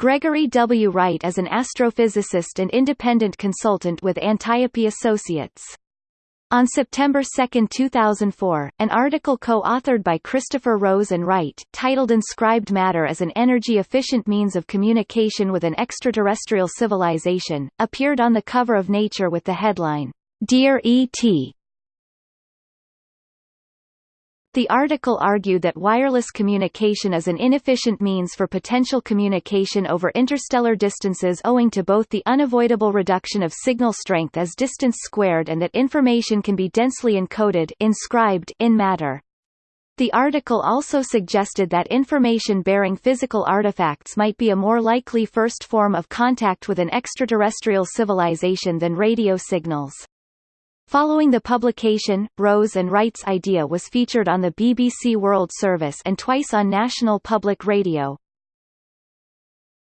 Gregory W. Wright is an astrophysicist and independent consultant with Antiope Associates. On September 2, 2004, an article co-authored by Christopher Rose and Wright, titled Inscribed Matter as an Energy-Efficient Means of Communication with an Extraterrestrial Civilization, appeared on the cover of Nature with the headline, Dear E.T. The article argued that wireless communication is an inefficient means for potential communication over interstellar distances owing to both the unavoidable reduction of signal strength as distance squared and that information can be densely encoded inscribed in matter. The article also suggested that information-bearing physical artifacts might be a more likely first form of contact with an extraterrestrial civilization than radio signals. Following the publication, Rose and Wright's idea was featured on the BBC World Service and twice on National Public Radio.